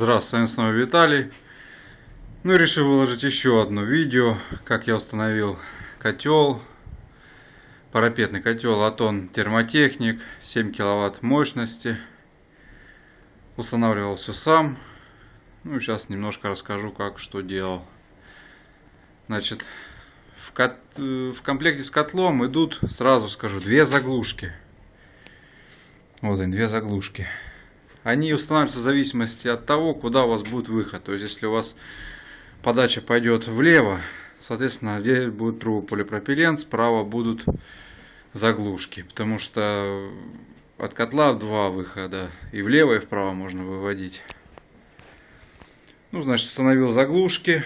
Здравствуйте, с вами Виталий. Ну, решил выложить еще одно видео, как я установил котел, парапетный котел Атон Термотехник, 7 киловатт мощности. Устанавливал все сам. Ну, сейчас немножко расскажу, как, что делал. Значит, в, кот... в комплекте с котлом идут, сразу скажу, две заглушки. Вот они, две заглушки они устанавливаются в зависимости от того, куда у вас будет выход. То есть, если у вас подача пойдет влево, соответственно, здесь будет трубы полипропилен, справа будут заглушки. Потому что от котла два выхода, и влево, и вправо можно выводить. Ну, значит, установил заглушки,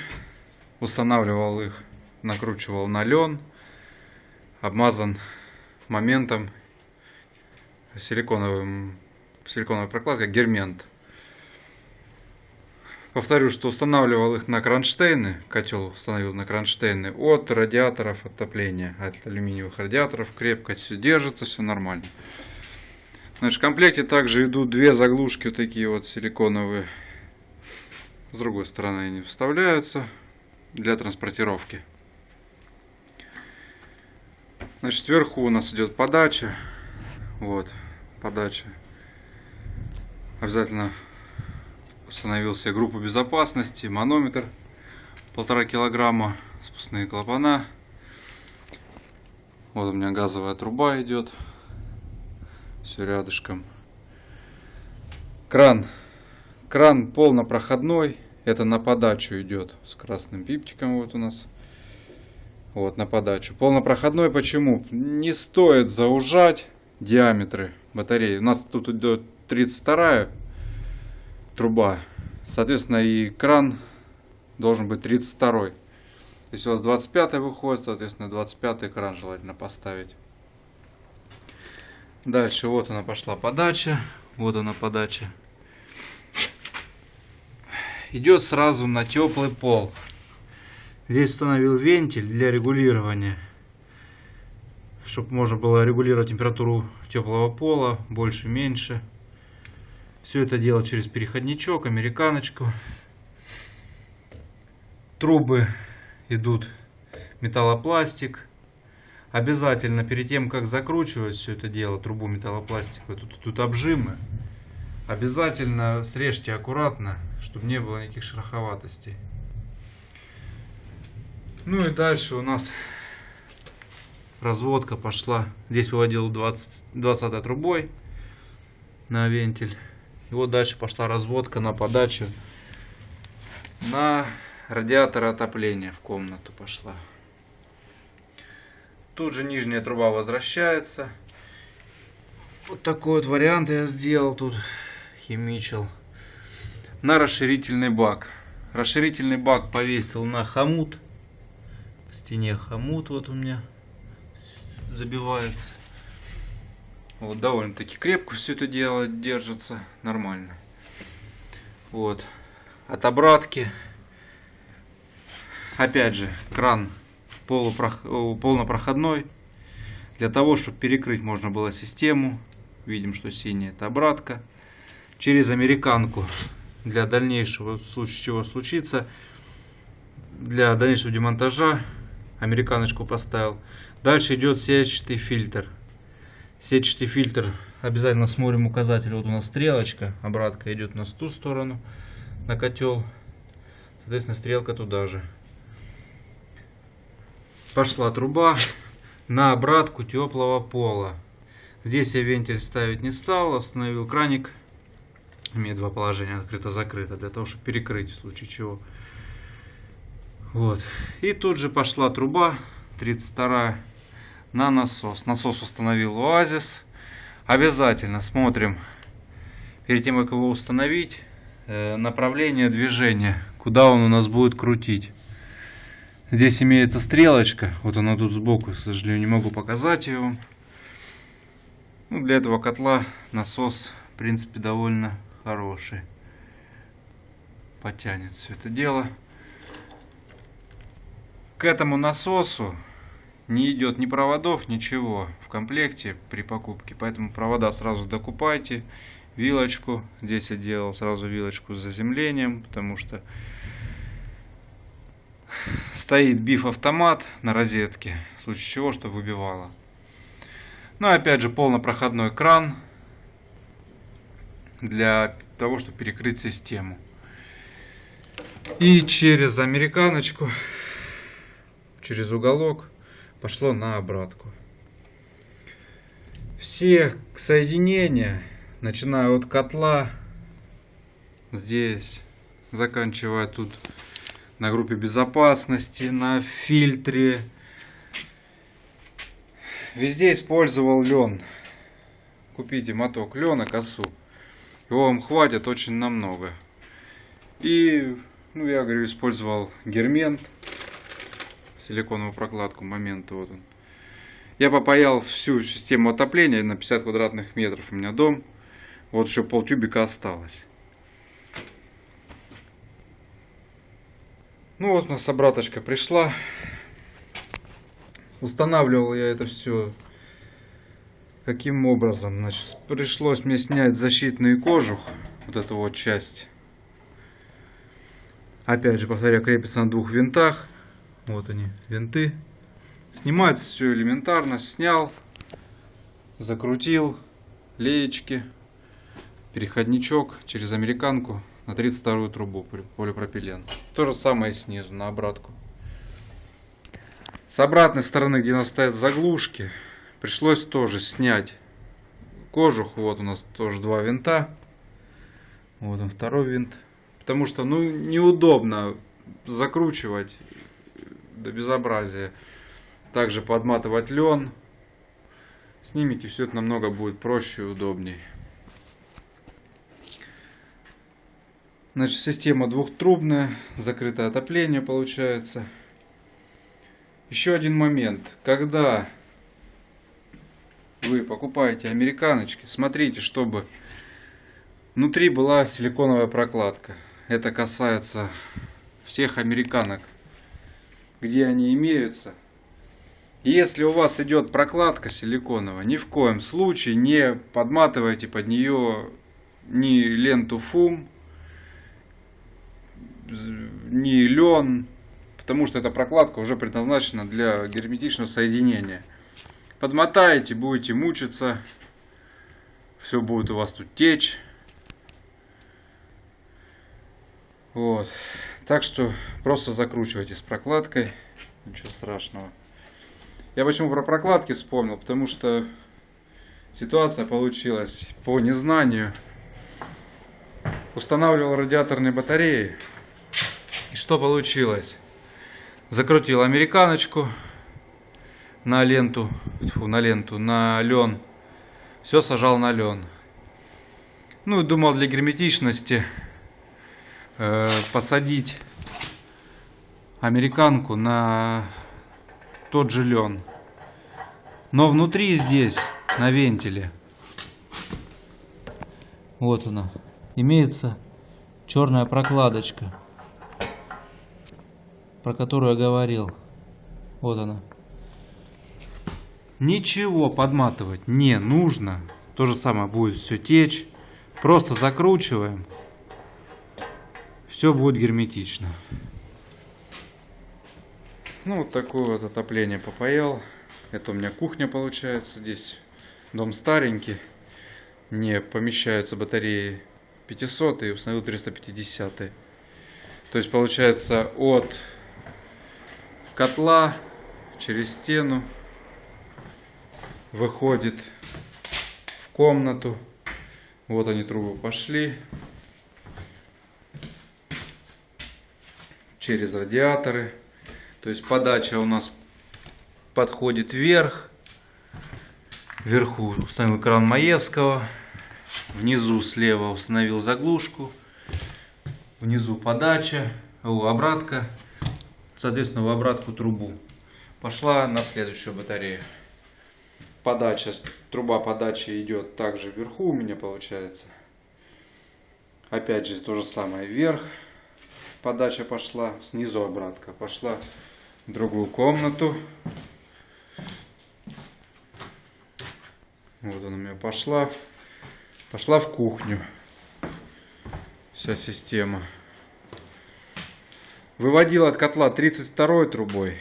устанавливал их, накручивал на лен, обмазан моментом силиконовым силиконовая прокладка Гермент. Повторю, что устанавливал их на кронштейны, котел установил на кронштейны от радиаторов отопления, от алюминиевых радиаторов, крепко все держится, все нормально. Значит, в комплекте также идут две заглушки, вот такие вот силиконовые. С другой стороны они вставляются для транспортировки. Значит, сверху у нас идет подача. Вот, подача обязательно установил себе группу безопасности, манометр полтора килограмма, спускные клапана. Вот у меня газовая труба идет, все рядышком. Кран, кран полнопроходной, это на подачу идет с красным пиптиком вот у нас. Вот на подачу. Полнопроходной почему? Не стоит заужать диаметры батареи. У нас тут идет 32 труба. Соответственно, и кран должен быть 32. Если у вас 25 выходит, соответственно, 25 кран желательно поставить. Дальше вот она пошла подача. Вот она подача. Идет сразу на теплый пол. Здесь установил вентиль для регулирования чтобы можно было регулировать температуру теплого пола, больше, меньше. Все это дело через переходничок, американочку. Трубы идут металлопластик. Обязательно перед тем, как закручивать все это дело, трубу металлопластиковую, тут, тут обжимы. Обязательно срежьте аккуратно, чтобы не было никаких шероховатостей. Ну и дальше у нас разводка пошла. Здесь выводил 20, 20 трубой на вентиль. И вот дальше пошла разводка на подачу на радиатор отопления в комнату пошла. Тут же нижняя труба возвращается. Вот такой вот вариант я сделал тут, химичил. На расширительный бак. Расширительный бак повесил на хомут. В стене хомут вот у меня забивается. Вот, довольно-таки крепко все это дело держится, нормально. Вот. От обратки. Опять же, кран полупрох... полнопроходной. Для того, чтобы перекрыть можно было систему. Видим, что синяя это обратка. Через американку для дальнейшего, в случае чего случится, для дальнейшего демонтажа американочку поставил. Дальше идет сетчатый фильтр. Сетчатый фильтр обязательно смотрим указатель. Вот у нас стрелочка, обратка идет у нас ту сторону, на котел. Соответственно, стрелка туда же. Пошла труба на обратку теплого пола. Здесь я вентиль ставить не стал, остановил краник. Имеет два положения, открыто-закрыто, для того, чтобы перекрыть в случае чего. Вот. И тут же пошла труба 32 на насос. Насос установил Оазис. Обязательно смотрим, перед тем, как его установить, э, направление движения, куда он у нас будет крутить. Здесь имеется стрелочка, вот она тут сбоку, к сожалению, не могу показать ее. Ну, для этого котла насос, в принципе, довольно хороший. Потянет все это дело. К этому насосу не идет ни проводов, ничего в комплекте при покупке. Поэтому провода сразу докупайте. вилочку. Здесь я делал сразу вилочку с заземлением, потому что стоит биф-автомат на розетке, в случае чего, что выбивало. Ну, опять же, полнопроходной кран для того, чтобы перекрыть систему. И через американочку, через уголок, пошло на обратку. Все соединения, начиная от котла, здесь, заканчивая тут на группе безопасности, на фильтре. Везде использовал лен. Купите моток лена, косу. Его вам хватит очень намного. И, ну, я говорю, использовал гермент, силиконовую прокладку, момент вот он. Я попаял всю систему отопления на 50 квадратных метров. У меня дом. Вот еще полтюбика осталось. Ну вот у нас обраточка пришла. Устанавливал я это все каким образом. Значит, пришлось мне снять защитный кожух, вот эту вот часть. Опять же, повторяю, крепится на двух винтах. Вот они, винты. Снимается все элементарно. Снял, закрутил, леечки, переходничок через американку на 32 трубу полипропилен. То же самое снизу на обратку. С обратной стороны, где у нас стоят заглушки, пришлось тоже снять кожух. Вот у нас тоже два винта. Вот он второй винт. Потому что ну неудобно закручивать до безобразия. Также подматывать лен. Снимите, все это намного будет проще и удобней. Значит, система двухтрубная, закрытое отопление получается. Еще один момент. Когда вы покупаете американочки, смотрите, чтобы внутри была силиконовая прокладка. Это касается всех американок, где они имеются. Если у вас идет прокладка силиконовая, ни в коем случае не подматывайте под нее ни ленту фум, ни лен, потому что эта прокладка уже предназначена для герметичного соединения. Подмотаете, будете мучиться, все будет у вас тут течь. Вот. Так что просто закручивайте с прокладкой, ничего страшного. Я почему про прокладки вспомнил, потому что ситуация получилась по незнанию. Устанавливал радиаторные батареи и что получилось? Закрутил американочку на ленту, фу, на ленту, на лен. Все сажал на лен. Ну, думал для герметичности э, посадить американку на тот же лен. Но внутри здесь, на вентиле, вот она, имеется черная прокладочка про которую я говорил. Вот она. Ничего подматывать не нужно. То же самое будет все течь. Просто закручиваем. Все будет герметично. Ну, вот такое вот отопление попаял. Это у меня кухня получается. Здесь дом старенький. Не помещаются батареи 500 и установил 350. То есть получается от котла через стену выходит в комнату. Вот они трубы пошли. Через радиаторы. То есть подача у нас подходит вверх. Вверху установил кран Маевского. Внизу слева установил заглушку. Внизу подача, о, обратка соответственно, в обратку трубу. Пошла на следующую батарею. Подача, труба подачи идет также вверху у меня получается. Опять же, то же самое вверх. Подача пошла, снизу обратка. Пошла в другую комнату. Вот она у меня пошла. Пошла в кухню. Вся система. Выводил от котла 32 трубой.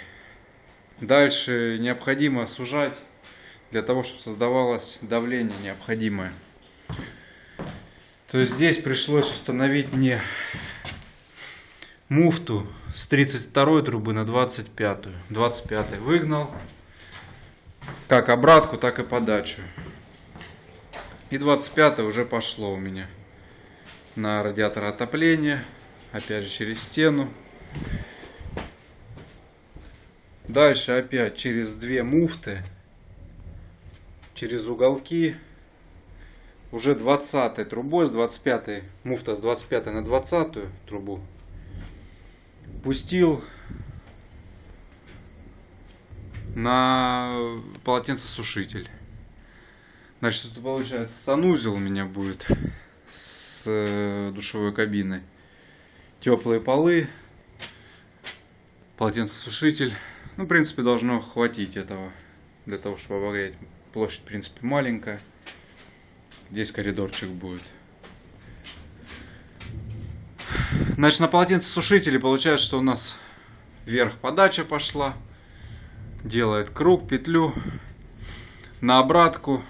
Дальше необходимо сужать для того, чтобы создавалось давление необходимое. То есть здесь пришлось установить мне муфту с 32 трубы на 25. 25 выгнал. Как обратку, так и подачу. И 25 уже пошло у меня на радиатор отопления. Опять же через стену. Дальше опять через две муфты. Через уголки. Уже 20 трубой с 25 муфта с 25 на 20 трубу пустил на полотенцесушитель. Значит, это получается санузел у меня будет с э, душевой кабиной. Теплые полы, полотенцесушитель. Ну, в принципе, должно хватить этого для того, чтобы обогреть. Площадь, в принципе, маленькая. Здесь коридорчик будет. Значит, на полотенцесушителе получается, что у нас вверх подача пошла. Делает круг, петлю на обратку.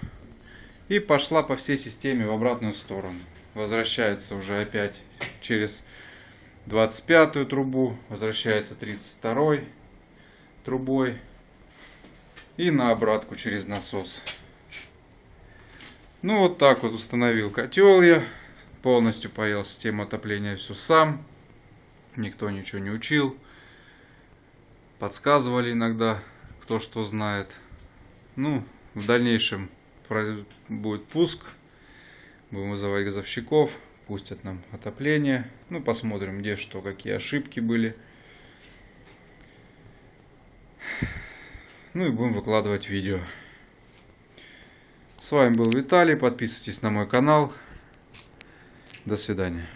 И пошла по всей системе в обратную сторону. Возвращается уже опять через 25 трубу. Возвращается 32 трубой. И на обратку через насос. Ну вот так вот установил котел я. Полностью поел систему отопления все сам. Никто ничего не учил. Подсказывали иногда, кто что знает. Ну, в дальнейшем будет пуск. Будем вызывать газовщиков. Пустят нам отопление. Ну, посмотрим, где что, какие ошибки были. Ну и будем выкладывать видео. С вами был Виталий. Подписывайтесь на мой канал. До свидания.